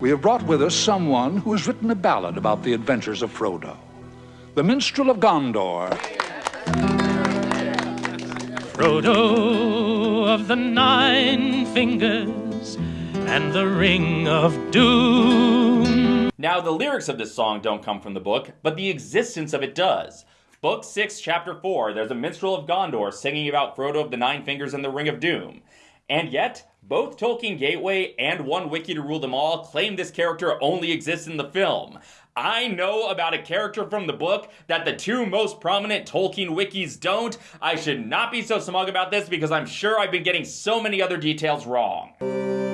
we have brought with us someone who has written a ballad about the adventures of Frodo. The Minstrel of Gondor. Frodo of the Nine Fingers and the Ring of Doom. Now, the lyrics of this song don't come from the book, but the existence of it does. Book 6, Chapter 4, there's a minstrel of Gondor singing about Frodo of the Nine Fingers and the Ring of Doom. And yet, both Tolkien Gateway and One Wiki to Rule Them All claim this character only exists in the film. I know about a character from the book that the two most prominent Tolkien wikis don't. I should not be so smug about this because I'm sure I've been getting so many other details wrong.